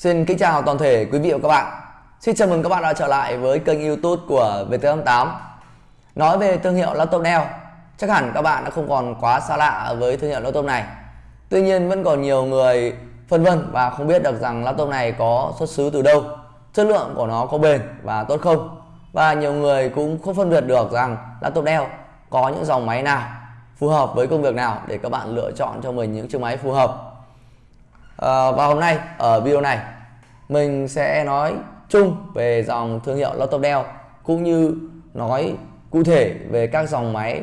Xin kính chào toàn thể quý vị và các bạn. Xin chào mừng các bạn đã trở lại với kênh YouTube của VT88. Nói về thương hiệu laptop Dell, chắc hẳn các bạn đã không còn quá xa lạ với thương hiệu laptop này. Tuy nhiên vẫn còn nhiều người phân vân và không biết được rằng laptop này có xuất xứ từ đâu, chất lượng của nó có bền và tốt không. Và nhiều người cũng không phân biệt được rằng laptop Dell có những dòng máy nào phù hợp với công việc nào để các bạn lựa chọn cho mình những chiếc máy phù hợp à, và hôm nay ở video này mình sẽ nói chung về dòng thương hiệu laptop Dell cũng như nói cụ thể về các dòng máy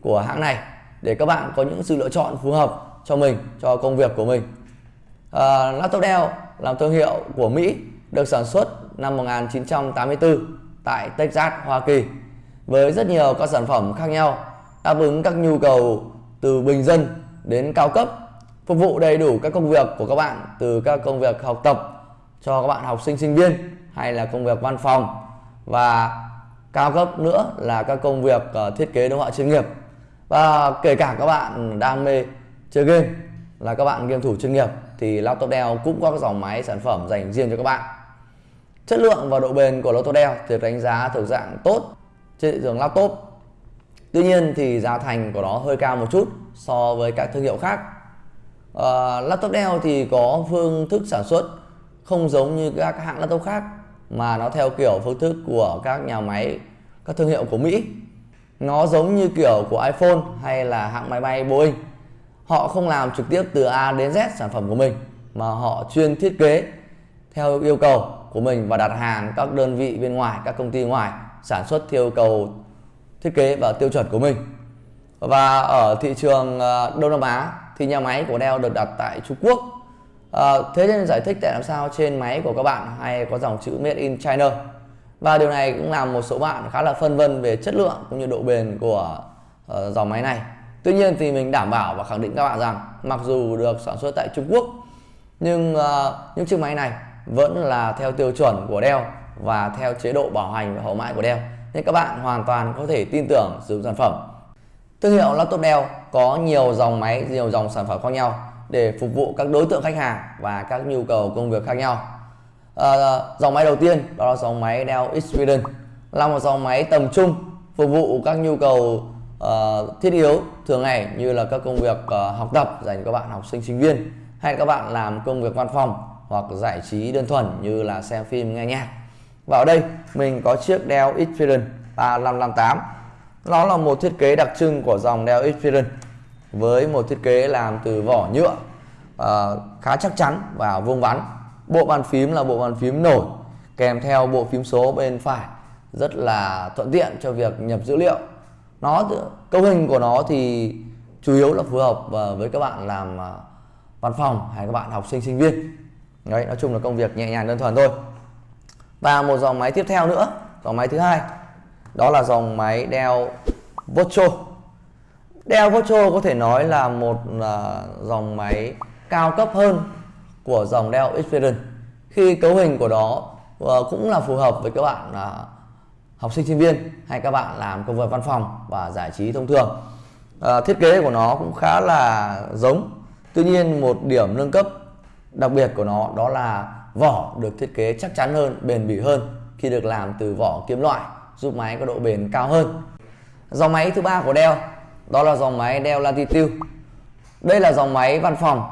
của hãng này để các bạn có những sự lựa chọn phù hợp cho mình cho công việc của mình. Ờ, à, laptop Dell là thương hiệu của Mỹ được sản xuất năm 1984 tại Texas, Hoa Kỳ với rất nhiều các sản phẩm khác nhau đáp ứng các nhu cầu từ bình dân đến cao cấp phục vụ đầy đủ các công việc của các bạn từ các công việc học tập cho các bạn học sinh sinh viên hay là công việc văn phòng. Và cao cấp nữa là các công việc uh, thiết kế đồ họa chuyên nghiệp. Và kể cả các bạn đam mê chơi game là các bạn game thủ chuyên nghiệp thì laptop Dell cũng có các dòng máy sản phẩm dành riêng cho các bạn. Chất lượng và độ bền của laptop Dell được đánh giá thuộc dạng tốt trên thị trường laptop. Tuy nhiên thì giá thành của nó hơi cao một chút so với các thương hiệu khác uh, laptop Dell thì có phương thức sản xuất không giống như các hãng laptop khác mà nó theo kiểu phương thức của các nhà máy các thương hiệu của Mỹ. Nó giống như kiểu của iPhone hay là hãng máy bay Boeing. Họ không làm trực tiếp từ A đến Z sản phẩm của mình mà họ chuyên thiết kế theo yêu cầu của mình và đặt hàng các đơn vị bên ngoài các công ty ngoài sản xuất theo yêu cầu thiết kế và tiêu chuẩn của mình. Và ở thị trường ờ, Đông Nam Á thì nhà máy của Dell được đặt tại Trung Quốc. À, thế nên giải thích tại làm sao trên máy của các bạn hay có dòng chữ Made in China. Và điều này cũng làm một số bạn khá là phân vân về chất lượng cũng như độ bền của uh, dòng máy này. Tuy nhiên thì mình đảm bảo và khẳng định các bạn rằng mặc dù được sản xuất tại Trung Quốc nhưng uh, những chiếc máy này vẫn là theo tiêu chuẩn của Dell và theo chế độ bảo hành và hậu mãi của Dell. Nên các bạn hoàn toàn có thể tin tưởng sử dụng sản phẩm. Thương hiệu laptop Dell có nhiều dòng máy, nhiều dòng sản phẩm khác nhau để phục vụ các đối tượng khách hàng và các nhu cầu công việc khác nhau. À, dòng máy đầu tiên đó là dòng máy Dell Experience là một dòng máy tầm trung phục vụ các nhu cầu uh, thiết yếu thường ngày như là các công việc uh, học tập dành cho các bạn học sinh sinh viên hay các bạn làm công việc văn phòng hoặc giải trí đơn thuần như là xem phim nghe nhạc. Và ở đây mình có chiếc Dell Experience 3558 nó là một thiết kế đặc trưng của dòng Dell Experience với một thiết kế làm từ vỏ nhựa uh, khá chắc chắn và vuông vắn. Bộ bàn phím là bộ bàn phím nổi kèm theo bộ phím số bên phải rất là thuận tiện cho việc nhập dữ liệu. Nó cấu hình của nó thì chủ yếu là phù hợp ờ, với các bạn làm ờ, văn phòng hay các bạn học sinh sinh viên. Đấy, nói chung là công việc nhẹ nhàng đơn thuần thôi. Và một dòng máy tiếp theo nữa, dòng máy thứ hai đó là dòng máy Dell Vocho Dell Vocho có thể nói là một uh, dòng máy cao cấp hơn của dòng Dell Experience khi cấu hình của đó uh, cũng là phù hợp với các bạn uh, học sinh sinh viên hay các bạn làm công việc văn phòng và giải trí thông thường. Uh, thiết kế của nó cũng khá là giống. Tuy nhiên một điểm nâng cấp đặc biệt của nó đó là vỏ được thiết kế chắc chắn hơn bền bỉ hơn khi được làm từ vỏ kim loại giúp máy có độ bền cao hơn. Dòng máy thứ ba của Dell đó là dòng máy Dell Latitude. Đây là dòng máy văn phòng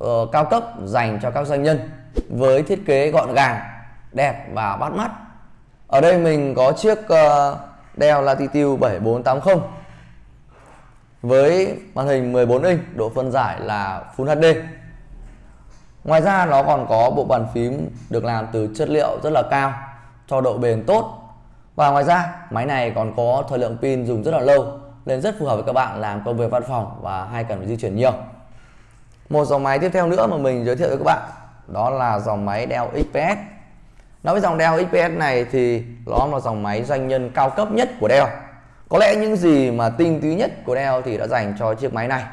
uh, cao cấp dành cho các doanh nhân với thiết kế gọn gàng đẹp và bắt mắt. Ở đây mình có chiếc uh, Dell Latitude 7480 với màn hình 14 inch độ phân giải là Full HD ngoài ra nó còn có bộ bàn phím được làm từ chất liệu rất là cao cho độ bền tốt và ngoài ra máy này còn có thời lượng pin dùng rất là lâu nên rất phù hợp với các bạn làm công việc văn phòng và hay cần phải di chuyển nhiều. Một dòng máy tiếp theo nữa mà mình giới thiệu với các bạn đó là dòng máy Dell XPS. Nói với dòng Dell XPS này thì nó là dòng máy doanh nhân cao cấp nhất của Dell. Có lẽ những gì mà tinh túy nhất của Dell thì đã dành cho chiếc máy này.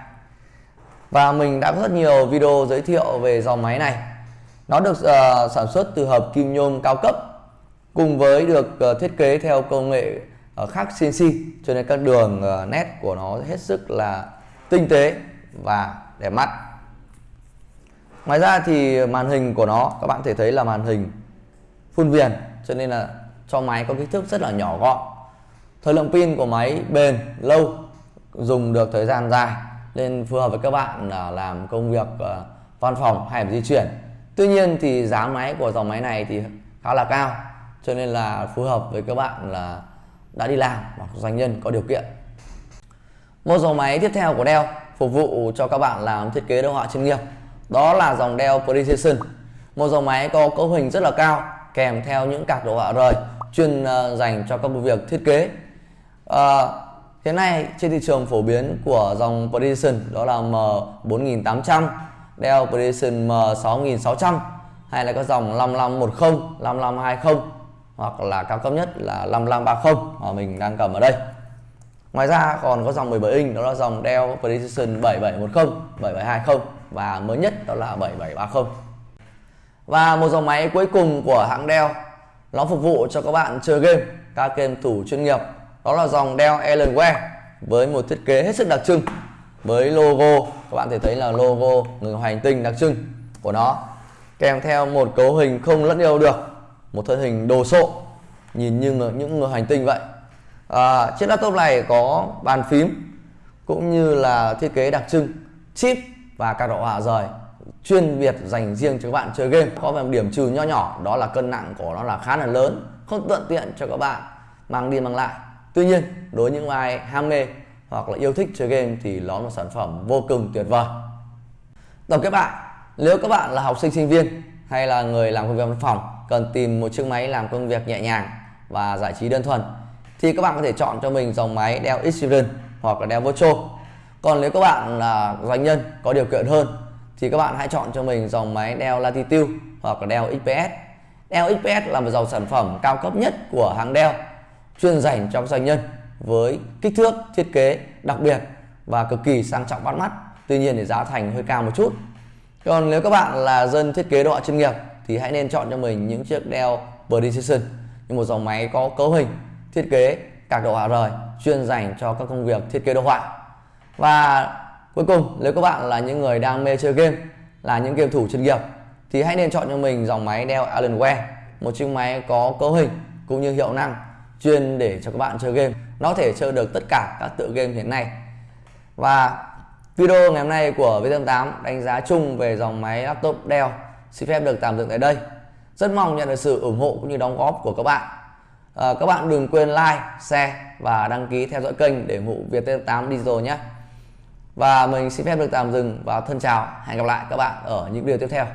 Và mình đã có rất nhiều video giới thiệu về dòng máy này. Nó được uh, sản xuất từ hợp kim nhôm cao cấp cùng với được ờ, thiết kế theo công nghệ ờ, khác CNC cho nên các đường ờ, nét của nó hết sức là tinh tế và đẹp mắt. Ngoài ra thì màn hình của nó, các bạn thể thấy là màn hình phun viền, cho nên là cho máy có kích thước rất là nhỏ gọn. Thời lượng pin của máy bền, lâu, dùng được thời gian dài, nên phù hợp với các bạn làm công việc văn phòng hay di chuyển. Tuy nhiên thì giá máy của dòng máy này thì khá là cao cho nên là phù hợp với các bạn là đã đi làm hoặc doanh nhân có điều kiện. Một dòng máy tiếp theo của Dell phục vụ cho các bạn làm thiết kế đồ họa chuyên nghiệp. Đó là dòng Dell Precision. Một dòng máy có cấu hình rất là cao kèm theo những card đồ họa rời chuyên ờ, dành cho các công việc thiết kế. À, hiện nay trên thị trường phổ biến của dòng Precision đó là M4800 Dell Precision M6600 hay là các dòng 5510, 5520 hoặc là cao cấp nhất là 5530 mà mình đang cầm ở đây. Ngoài ra còn có dòng 17 inch đó là dòng Dell Precision 7710, 7720 và mới nhất đó là 7730. Và một dòng máy cuối cùng của hãng Dell nó phục vụ cho các bạn chơi game, các game thủ chuyên nghiệp đó là dòng Dell Alienware với một thiết kế hết sức đặc trưng với logo các bạn thể thấy là logo người hành tinh đặc trưng của nó kèm theo một cấu hình không lẫn yêu được một thân hình đồ sộ nhìn như người, những người hành tinh vậy. À, chiếc laptop này có bàn phím cũng như là thiết kế đặc trưng chip và các độ hòa rời chuyên biệt dành riêng cho các bạn chơi game. Có một điểm trừ nho nhỏ đó là cân nặng của nó là khá là lớn không thuận tiện cho các bạn mang đi mang lại. Tuy nhiên đối với những ai ham mê hoặc là yêu thích chơi game thì nó là một sản phẩm vô cùng tuyệt vời. Tổng kết lại nếu các bạn là học sinh sinh viên hay là người làm công việc văn phòng cần tìm một chiếc máy làm công việc nhẹ nhàng và giải trí đơn thuần, thì các bạn có thể chọn cho mình dòng máy đeo Xperia hoặc là đeo Virtual. Còn nếu các bạn là doanh nhân có điều kiện hơn, thì các bạn hãy chọn cho mình dòng máy đeo Latitude hoặc là đeo XPS đeo XPS là một dòng sản phẩm cao cấp nhất của hãng đeo chuyên dành cho doanh nhân với kích thước, thiết kế đặc biệt và cực kỳ sang trọng bắt mắt, tuy nhiên thì giá thành hơi cao một chút. Còn nếu các bạn là dân thiết kế đồ họa chuyên nghiệp thì hãy nên chọn cho mình những chiếc Dell Precision như một dòng máy có cấu hình, thiết kế các đồ họa rời, chuyên dành cho các công việc thiết kế đồ họa. Và cuối cùng, nếu các bạn là những người đang mê chơi game, là những game thủ chuyên nghiệp, thì hãy nên chọn cho mình dòng máy Dell Alienware một chiếc máy có cấu hình cũng như hiệu năng chuyên để cho các bạn chơi game. Nó có thể chơi được tất cả các tựa game hiện nay. Và video ngày hôm nay của V88 đánh giá chung về dòng máy laptop Dell xin phép được tạm dừng tại đây. Rất mong nhận được sự ủng hộ cũng như đóng góp của các bạn. À, các bạn đừng quên like share và đăng ký theo dõi kênh để ủng hộ Viettel 8 Digital nhé. Và mình xin phép được tạm dừng và thân chào. Hẹn gặp lại các bạn ở những video tiếp theo.